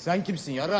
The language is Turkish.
Sen kimsin yara?